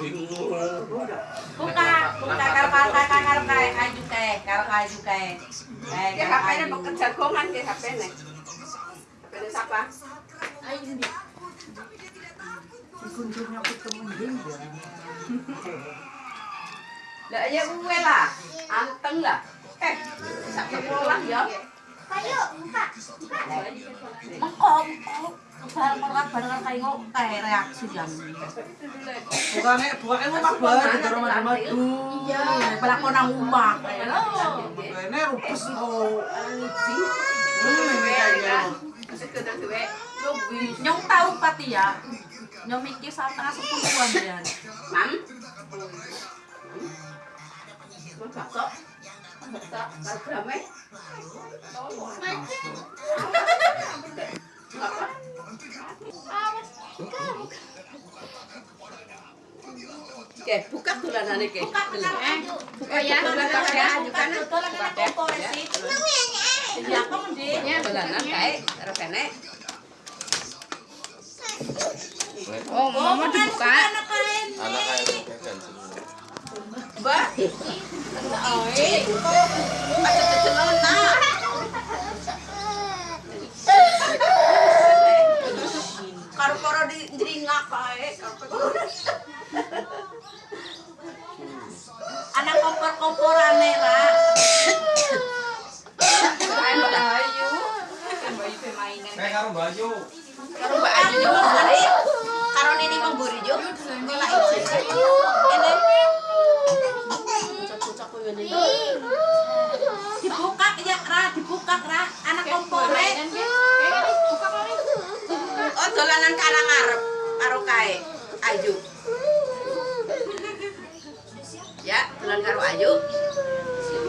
Bingung. Buka, buka karo karo kae kayu kae, karo kayu kae. Karo HP-nya kayu. bekerja gongan ke HP-nya. HP-nya siapa? Dikunjungnya ketemu dia. Lah ya gue lah, anteng lah. Eh, sampai pulang ya. Ayo, buka. Mengko, mengko. Kae ngok kae reaksi jam. Bukannya bukannya rumah baru di rumah rumah tuh. Iya, pelakon nang. Ini rupes Hmm, kan. kayaknya. Sekedar duwe. Nyong tahu pati ya. Nyong mikir sama tengah sepuluhan ya. Mam. Bakso? Bakso, barbrame. Apa? Oke, buka. Buka buka ayo. Buka ya, buka ya, Buka buka lagi Buka nak popo ya. sih. Iya, kamu di. Ya, dolanan kae, kene. Oh, mama dibuka. Anak kain. Anak kayak pegang semua. Mbak. Oi. Ada. Karo-karo di jringak kae. Anak kompor-komporane ra. Ayo ayu. Mbak mainan. Kayak karo. Karo Mbak Ayu. Karo Nini Memburi. Ngolah iki. Ini. Dibuka ya ra, dibuka ra. Anak kompore. Oh, dolanan karang ngarep karo kae. Ayu. Karo Ayu.